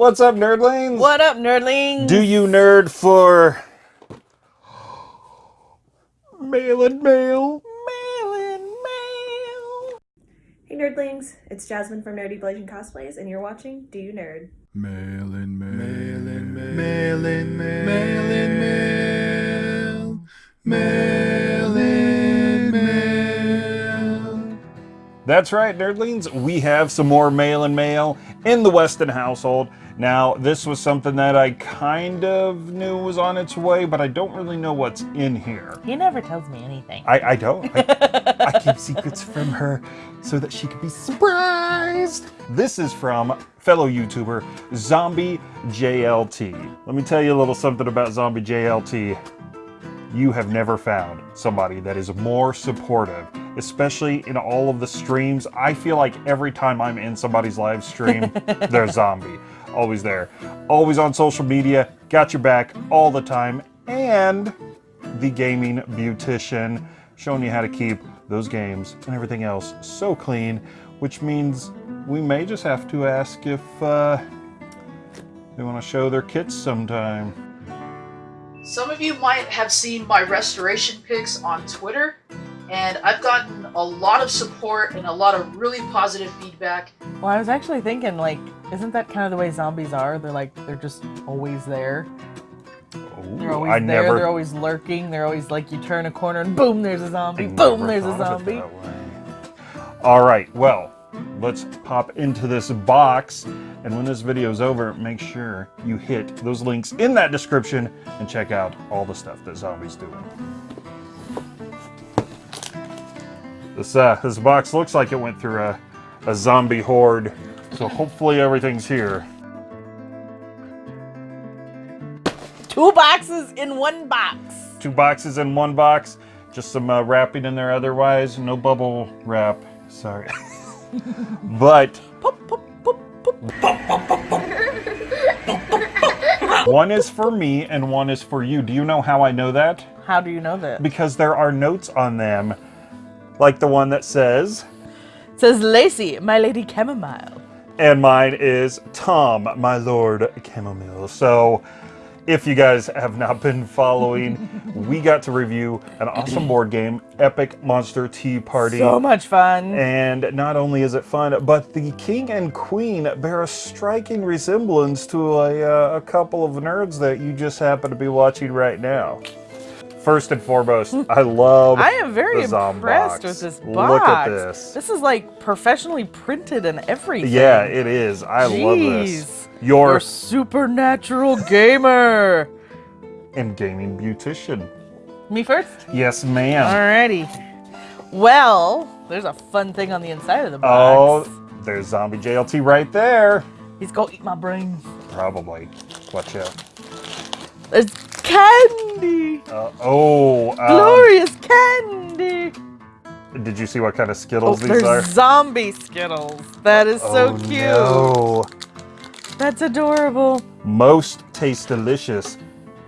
What's up, nerdlings? What up, nerdlings? Do you nerd for mail and mail? mail and mail? Hey nerdlings, it's Jasmine from Nerdy Blazing Cosplays, and you're watching Do You Nerd? Mail and mail. Mail and mail. Mail and mail. Mail and mail. Mail and mail. That's right, nerdlings. We have some more mail and mail in the Weston household. Now, this was something that I kind of knew was on its way, but I don't really know what's in here. He never tells me anything. I, I don't. I, I keep secrets from her so that she could be surprised. This is from fellow YouTuber Zombie JLT. Let me tell you a little something about Zombie JLT. You have never found somebody that is more supportive, especially in all of the streams. I feel like every time I'm in somebody's live stream, they're zombie. Always there. Always on social media, got your back all the time, and the gaming beautician, showing you how to keep those games and everything else so clean, which means we may just have to ask if uh, they want to show their kits sometime. Some of you might have seen my restoration pics on Twitter, and I've gotten a lot of support and a lot of really positive feedback. Well, I was actually thinking, like, isn't that kind of the way zombies are? They're like, they're just always there. They're always I there. never, They're always lurking. They're always like, you turn a corner and boom, there's a zombie. I Boom, there's a thought of it zombie. All right, well, let's pop into this box. And when this video is over, make sure you hit those links in that description and check out all the stuff that Zombie's doing. This, uh, this box looks like it went through a, a zombie horde, so hopefully everything's here. Two boxes in one box. Two boxes in one box, just some uh, wrapping in there otherwise, no bubble wrap, sorry. but. One is for me and one is for you. Do you know how I know that? How do you know that? Because there are notes on them, like the one that says, says Lacey, my lady chamomile. and mine is Tom, my lord chamomile. So, if you guys have not been following, we got to review an awesome board game, Epic Monster Tea Party. So much fun. And not only is it fun, but the king and queen bear a striking resemblance to a, uh, a couple of nerds that you just happen to be watching right now. First and foremost, I love I am very impressed with this box. Look at this. This is like professionally printed and everything. Yeah, it is. I love this. Your You're supernatural gamer. and gaming beautician. Me first? Yes, ma'am. Alrighty. Well, there's a fun thing on the inside of the box. Oh, there's zombie JLT right there. He's gonna eat my brains. Probably. Watch out. There's candy. Uh, oh, um, Glorious candy. did you see what kind of Oh, Skittles these are? zombie Skittles. That is so Oh, cute. no. That's adorable. Most taste delicious,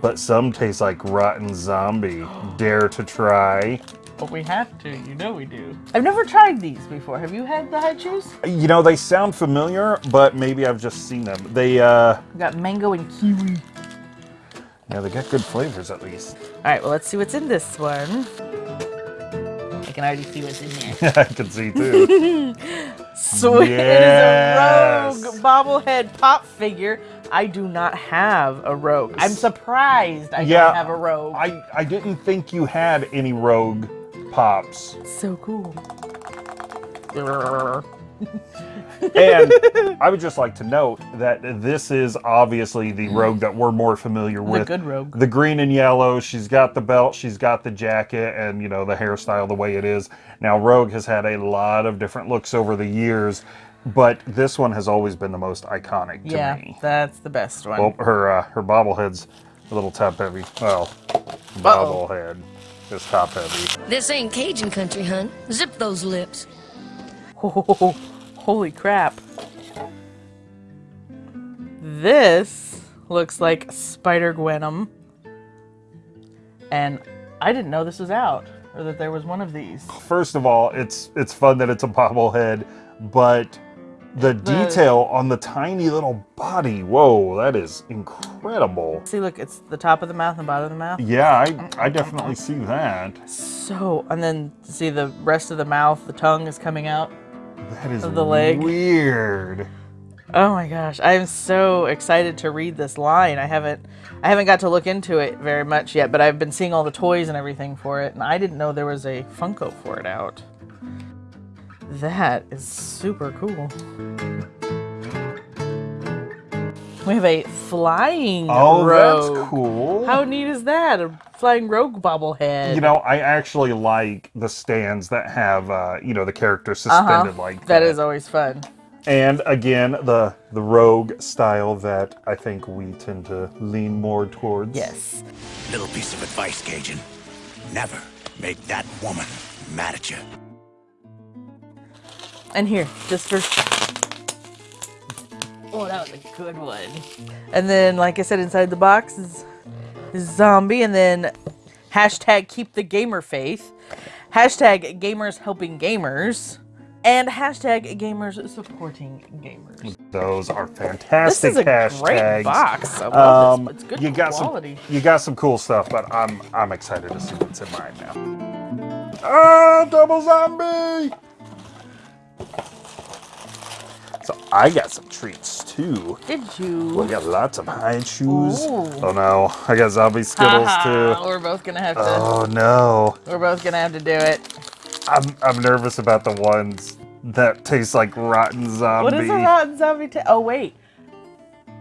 but some taste like rotten zombie. Dare to try. But we have to. You know we do. I've never tried these before. Have you had the Hi-Chews? You know, they sound familiar, but maybe I've just seen them. They, uh, We got mango and kiwi. Yeah, they got good flavors at least. All right, well, let's see what's in this one. I can already see what's in there. I can see too. Sweet. Yes. It is a rogue bobblehead pop figure. I do not have a rogue. I'm surprised I Yeah, don't have a rogue. I, I didn't think you had any rogue pops. so cool. And I would just like to note that this is obviously the rogue that we're more familiar The with. good rogue. The green and yellow, she's got the belt, she's got the jacket, and you know, the hairstyle the way it is. Now, Rogue has had a lot of different looks over the years, but this one has always been the most iconic to Yeah, me. that's the best one. Well, her uh, her bobblehead's a little top heavy. Well, bobblehead is top heavy. This ain't Cajun country, hun. Zip those lips. Holy crap. This looks like Spider Gwenum. And I didn't know this was out or that there was one of these. First of all, it's it's fun that it's a bobblehead, but The detail on the tiny little body. Whoa, that is incredible. See, look, it's the top of the mouth and bottom of the mouth. Yeah, I, I definitely see that. So, and then see the rest of the mouth, the tongue is coming out. That is Of the leg. weird. Oh my gosh, I am so excited to read this line. I haven't I haven't got to look into it very much yet, but I've been seeing all the toys and everything for it, and I didn't know there was a Funko for it out. That is super cool. We have a flying Oh, rogue. that's cool. How neat is that? A flying rogue bobblehead. you know, I actually like the stands that have, uh, you know, the characters suspended like that. Uh-huh. that is always fun. And again, the the rogue style that I think we tend to lean more towards. Yes. Little piece of advice, Cajun. Never make that woman mad at you. And here, just for. Oh, that was a good one. And then, like I said, inside the box is, is zombie, and then hashtag keep the gamer faith, hashtag gamers helping gamers, and hashtag gamers supporting gamers. Those are fantastic This fantastic is a hashtags. great box. I love Um, this. It's good you got quality. some you got some cool stuff, but I'm I'm excited to see what's in mine now. Ah, double zombie! So I got some treats too. Did you? We got lots of Hi-Chews. Ooh. Oh no, I got zombie skittles too. We're both gonna have to. Oh no, We're both gonna have to do it. I'm I'm nervous about the ones that taste like rotten zombie. What is a rotten zombie? Oh wait,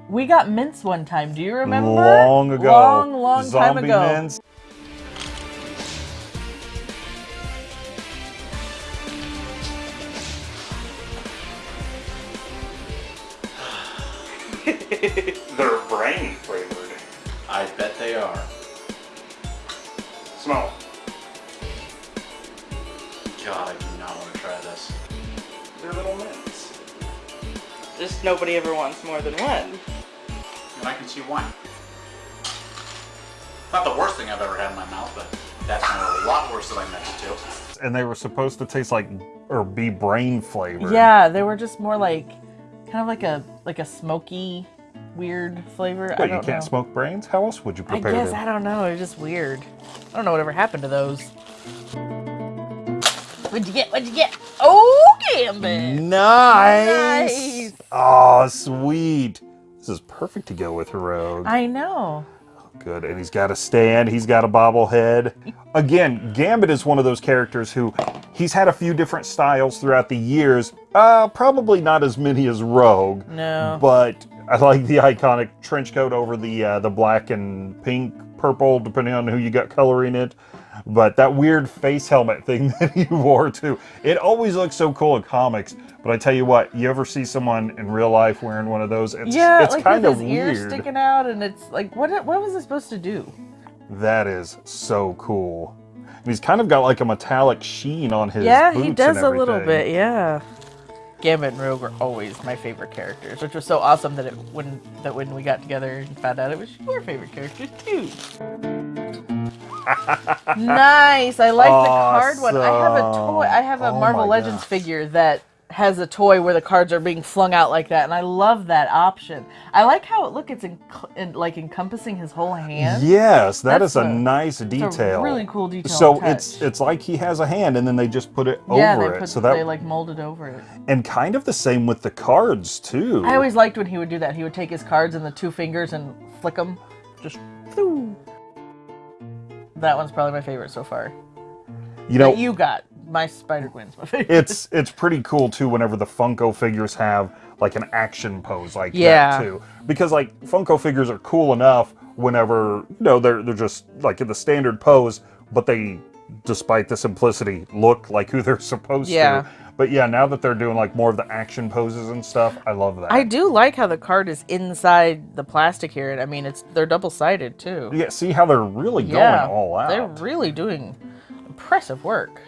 we got mince one time. Do you remember? Long ago, Long, long time ago. mints. They're brain flavored. I bet they are. Smell. God, I do not want to try this. They're little mints. Just nobody ever wants more than one. And I can see why. Not the worst thing I've ever had in my mouth, but that's a lot worse than I meant it to. And they were supposed to taste like or be brain flavored. Yeah, they were just more like, kind of like a like a smoky, weird flavor. I But you don't can't know. smoke brains? How else would you I prepare guess them? I don't know. It's just weird. I don't know whatever happened to those. What'd you get? What'd you get? Oh, Gambit! Nice. Nice. Oh, sweet. This is perfect to go with Heroic. I know. Good. And he's got a stand. He's got a bobblehead. Again, Gambit is one of those characters who he's had a few different styles throughout the years. Uh, probably not as many as Rogue. No. But I like the iconic trench coat over the uh, the black and pink, purple, depending on who you got coloring it. But that weird face helmet thing that he wore too, it always looks so cool in comics. But I tell you what, you ever see someone in real life wearing one of those? It's, yeah, it's like kind with of his weird. ears sticking out, and it's like, what? What was it supposed to do? That is so cool. And he's kind of got like a metallic sheen on his yeah, he does a little bit. Yeah. Gambit and Rogue were always my favorite characters, which was so awesome that it when that when we got together and found out it was your favorite characters too. nice. I like the card one. I have a toy. I have a Oh Marvel Legends gosh. figure that has a toy where the cards are being flung out like that, and I love that option. I like how it look. It's in, in, like encompassing his whole hand. Yes, that That's is a, a- nice a detail. really cool detail So it's it's like he has a hand, and then they just put it yeah, over they it. put so that they like molded over it. and kind of the same with the cards too. I always liked when he would do that. He would take his cards and the two fingers and flick them. Just. That one's probably my favorite so far. you know that you got. My Spider Gwen's my favorite. it's it's pretty cool too whenever the Funko figures have like an action pose like Yeah. that too. Because like Funko figures are cool enough whenever you know they're they're just like in the standard pose, but they despite the simplicity look like who they're supposed Yeah. to. But yeah, now that they're doing like more of the action poses and stuff, I love that. I do like how the card is inside the plastic here. I mean, it's they're double sided too. yeah, see how they're really going yeah, all out. they're really doing impressive work.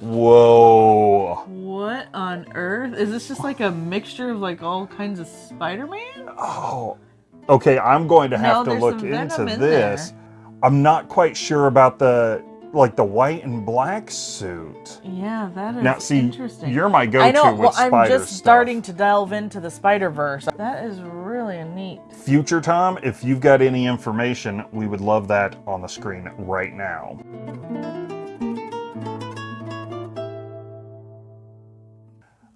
Whoa. What on earth is this? Just like a mixture of like all kinds of Spider-Man? Oh, okay. I'm going to have No, to look into in this. I'm not quite sure about the like the white and black suit. Yeah, that is Now, see, interesting. you're my go-to I know. with well, I'm just stuff. starting to delve into the Spider Verse. That is really neat. Future Tom, if you've got any information, we would love that on the screen right now.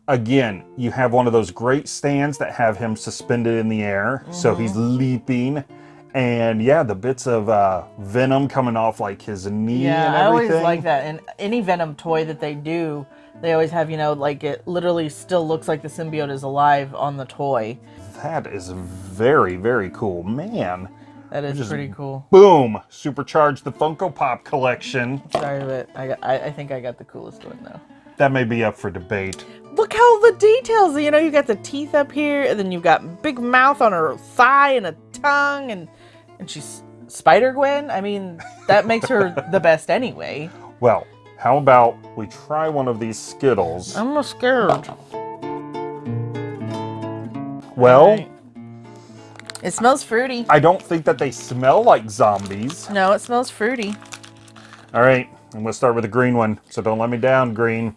Again, you have one of those great stands that have him suspended in the air, so he's Mm-hmm. leaping. And yeah, the bits of uh, venom coming off like his knee Yeah, and I everything. always like that. And any Venom toy that they do, they always have, you know, like it literally still looks like the symbiote is alive on the toy. That is very, very cool. Man, That is Just- pretty cool. boom! Supercharge the Funko Pop collection. Sorry, but I, got, I, I think I got the coolest one though. That may be up for debate. Look how the details, you know, you got the teeth up here, and then you've got big mouth on her thigh and a tongue, and and she's Spider Gwen. I mean, that makes her the best anyway. Well, how about we try one of these Skittles? I'm scared. well, Alright. It smells fruity. I don't think that they smell like zombies. No, it smells fruity. All right, I'm gonna start with the green one, so don't let me down, green.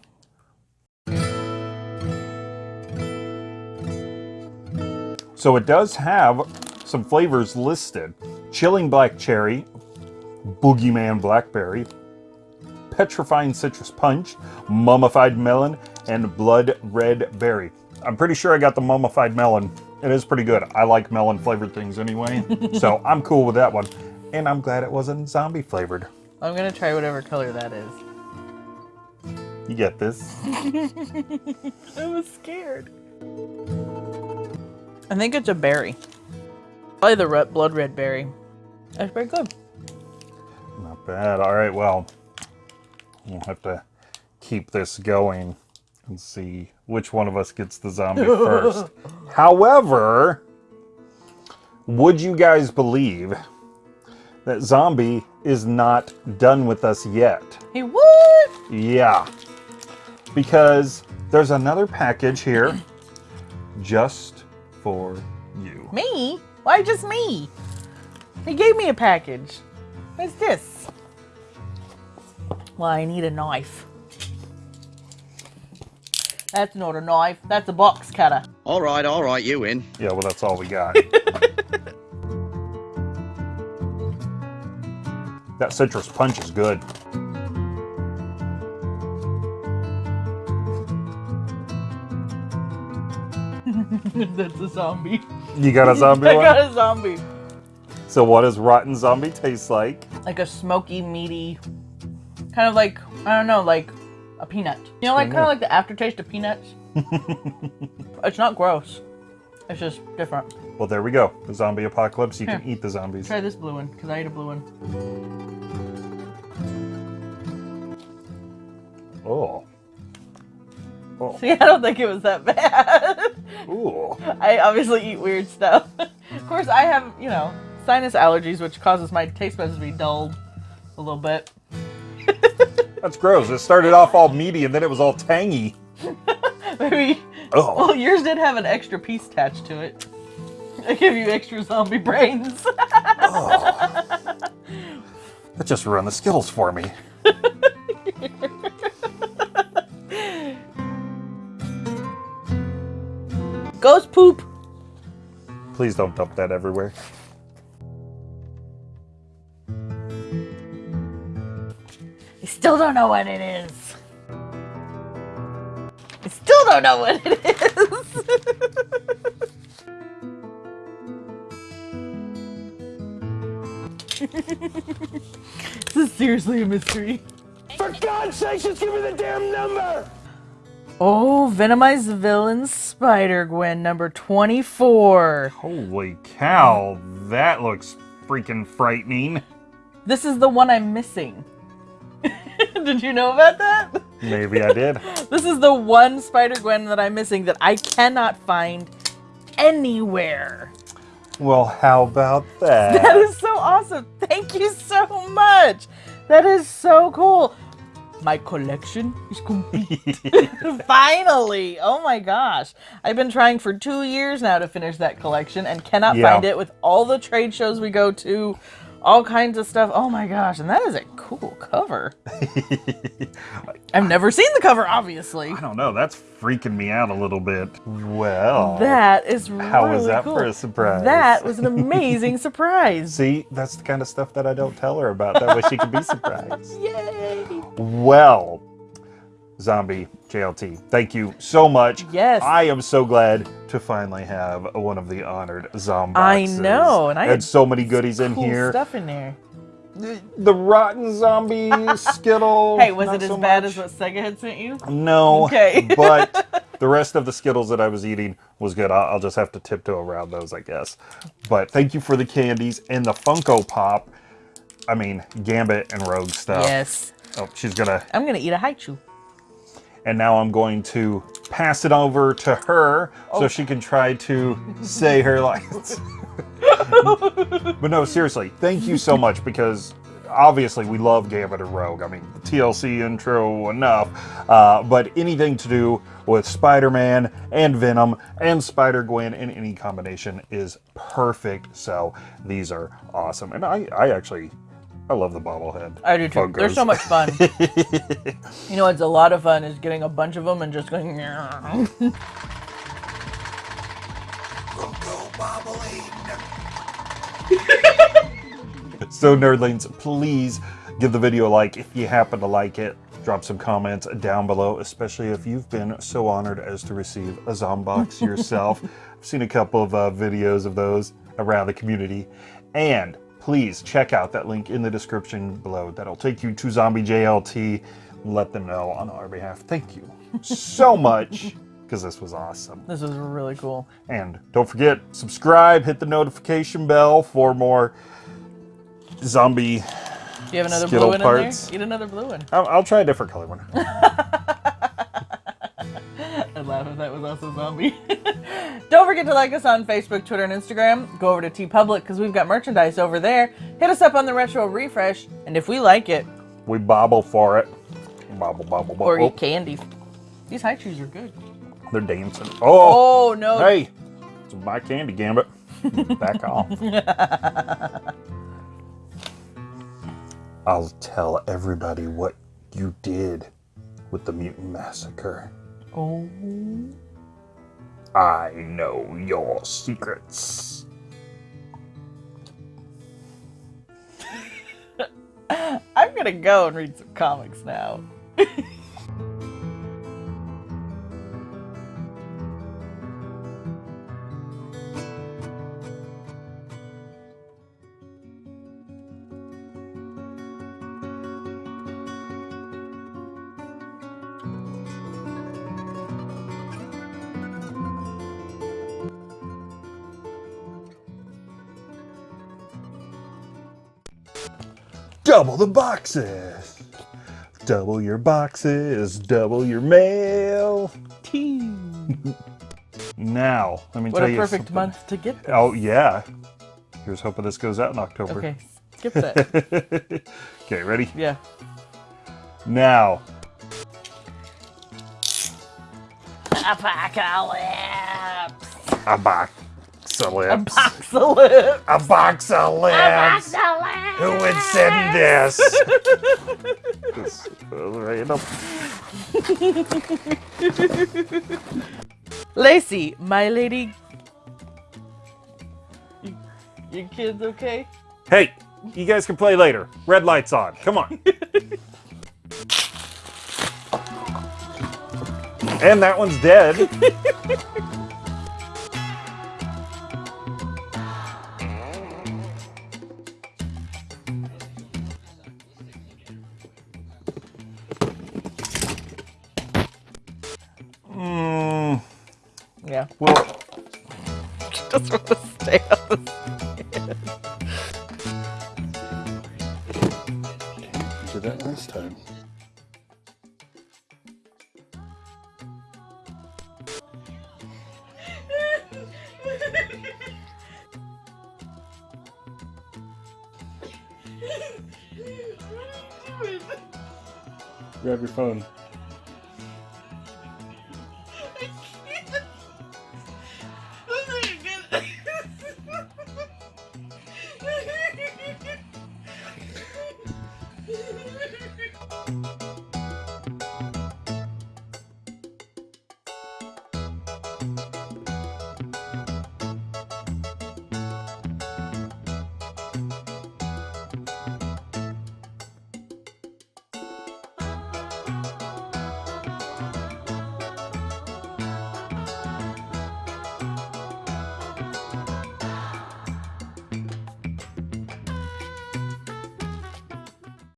So it does have some flavors listed. Chilling black cherry, boogeyman blackberry, petrifying citrus punch, mummified melon, and blood red berry. I'm pretty sure I got the mummified melon. It is pretty good. I like melon flavored things anyway, so I'm cool with that one. And I'm glad it wasn't zombie flavored. I'm gonna try whatever color that is. You get this. I was scared. I think it's a berry. Probably the red, blood red berry. That's very good. Not bad. All right, well, we'll have to keep this going and see which one of us gets the zombie first. However, would you guys believe that zombie is not done with us yet? He would? Yeah. Because there's another package here just for you. Me? Why just me? He gave me a package. What's this? Well, I need a knife. That's not a knife. That's a box cutter. All right, all right, you win. Yeah, well, that's all we got. that citrus punch is good. That's a zombie. You got a zombie I one? got a zombie. So what does rotten zombie taste like? Like a smoky, meaty, kind of like I don't know, like a peanut. You know, like kind of like the aftertaste of peanuts. it's not gross. It's just different. Well, there we go. The zombie apocalypse. You can eat the zombies. Try this blue one because I ate a blue one. Oh. Oh. See, I don't think it was that bad. Ooh. I obviously eat weird stuff. of course, I have, you know, sinus allergies, which causes my taste buds to be dulled a little bit. That's gross. It started off all meaty and then it was all tangy. Maybe. Oh. Well, yours did have an extra piece attached to it. I give you extra zombie brains. That just ruined the Skittles for me. Ghost poop. Please don't dump that everywhere. I still don't know what it is. I still don't know what it is. this is seriously a mystery. For God's sake, just give me the damn number! Oh, Venomized Villain Spider Gwen number 24. Holy cow. That looks freaking frightening. This is the one I'm missing. Did you know about that? Maybe I did. This is the one Spider Gwen that I'm missing that I cannot find anywhere. Well, how about that? That is so awesome. Thank you so much. That is so cool. My collection is complete. Finally. Oh my gosh. I've been trying for two years now to finish that collection and cannot Yeah. find it with all the trade shows we go to, all kinds of stuff. Oh my gosh, and that is a cool cover. I've never seen the cover, obviously. I don't know. That's freaking me out a little bit. Well, That is really How was that cool. for a surprise? That was an amazing surprise. see, that's the kind of stuff that I don't tell her about. That way she can be surprised. Yay! Well, Zombie JLT, thank you so much. Yes. I am so glad to finally have one of the honored zombie. I know, and I had had so many goodies in cool here. stuff in there. The rotten zombie skittle. Hey, was it as so bad much. as what Sega had sent you? No. Okay. but the rest of the Skittles that I was eating was good. I'll, I'll just have to tiptoe around those, I guess. But thank you for the candies and the Funko Pop. I mean, Gambit and Rogue stuff. Yes. Oh, she's gonna. I'm gonna eat a Hi-Chew. And now I'm going to pass it over to her Oh. so she can try to say her lines. but no, seriously, thank you so much because obviously we love Gambit and Rogue. I mean, the TLC intro enough, uh, but anything to do with Spider-Man and Venom and Spider-Gwen in any combination is perfect. So these are awesome, and I, I actually, I love the bobblehead. I do too. They're so much fun. you know, it's a lot of fun is getting a bunch of them and just going. So nerdlings, please give the video a like if you happen to like it. Drop some comments down below, especially if you've been so honored as to receive a Zombox yourself. I've seen a couple of uh, videos of those around the community. And please check out that link in the description below. That'll take you to Zombie JLT. Let them know on our behalf. Thank you so much because this was awesome. This was really cool. And don't forget, subscribe, hit the notification bell for more zombie. Do you have another Skittle blue one parts. in there? Eat another blue one. I'll, I'll try a different color one. If that was also zombie. Don't forget to like us on Facebook, Twitter, and Instagram. Go over to TeePublic because we've got merchandise over there. Hit us up on the Retro Refresh, and if we like it, We bobble for it. Bobble, bobble, bobble. or Oh, eat candy. These Hi-Chews are good. they're dancing. Oh, Oh no! hey, it's my candy gambit. Back off. I'll tell everybody what you did with the mutant massacre. Oh. I know your secrets. I'm gonna go and read some comics now. Double the boxes. Double your boxes. Double your mail. Team. now, let me What tell a perfect something. month to get this. Oh yeah. Here's hoping this goes out in October. Okay, skip that. okay, ready? yeah. Now, Apocalypse. Apocalypse. A box of lips. Apocalypse. A box of lips. Who would send this? This uh, was random. Lacey, my lady. You, your kids okay? Hey, you guys can play later. Red light's on. Come on. and that one's dead. Yeah. well, Just want to stay on